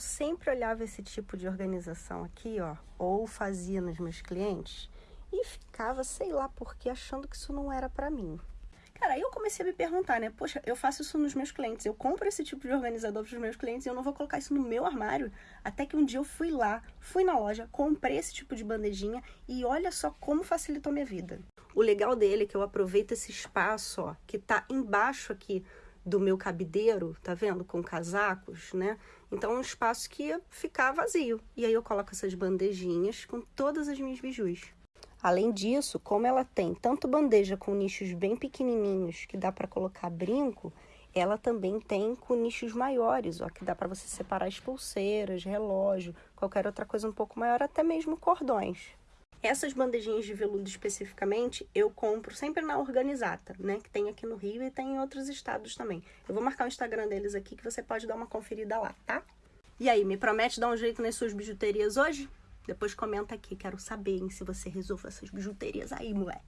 Eu sempre olhava esse tipo de organização aqui, ó, ou fazia nos meus clientes e ficava, sei lá por que, achando que isso não era para mim. Cara, aí eu comecei a me perguntar, né? Poxa, eu faço isso nos meus clientes, eu compro esse tipo de organizador para os meus clientes e eu não vou colocar isso no meu armário. Até que um dia eu fui lá, fui na loja, comprei esse tipo de bandejinha e olha só como facilitou minha vida. O legal dele é que eu aproveito esse espaço, ó, que tá embaixo aqui do meu cabideiro, tá vendo? Com casacos, né? Então um espaço que ia ficar vazio. E aí eu coloco essas bandejinhas com todas as minhas bijus. Além disso, como ela tem tanto bandeja com nichos bem pequenininhos que dá para colocar brinco, ela também tem com nichos maiores, ó, que dá para você separar as pulseiras, relógio, qualquer outra coisa um pouco maior, até mesmo cordões. Essas bandejinhas de veludo especificamente, eu compro sempre na Organizata, né? Que tem aqui no Rio e tem em outros estados também. Eu vou marcar o Instagram deles aqui que você pode dar uma conferida lá, tá? E aí, me promete dar um jeito nas suas bijuterias hoje? Depois comenta aqui, quero saber hein, se você resolve essas bijuterias aí, moleque.